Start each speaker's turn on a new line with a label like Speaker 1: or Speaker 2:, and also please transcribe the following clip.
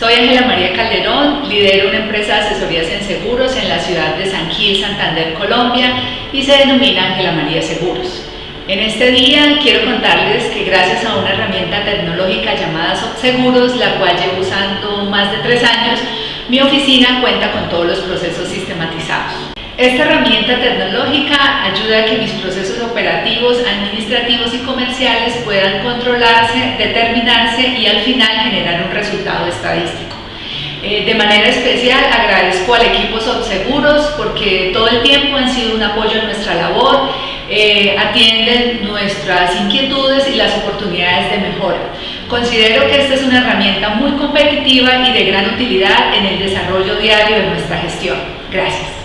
Speaker 1: Soy Ángela María Calderón, lidero una empresa de asesorías en seguros en la ciudad de San Gil, Santander, Colombia y se denomina Ángela María Seguros. En este día quiero contarles que gracias a una herramienta tecnológica llamada Seguros, la cual llevo usando más de tres años, mi oficina cuenta con todos los procesos. Esta herramienta tecnológica ayuda a que mis procesos operativos, administrativos y comerciales puedan controlarse, determinarse y al final generar un resultado estadístico. Eh, de manera especial agradezco al equipo Seguros porque todo el tiempo han sido un apoyo en nuestra labor, eh, atienden nuestras inquietudes y las oportunidades de mejora. Considero que esta es una herramienta muy competitiva y de gran utilidad en el desarrollo diario de nuestra gestión. Gracias.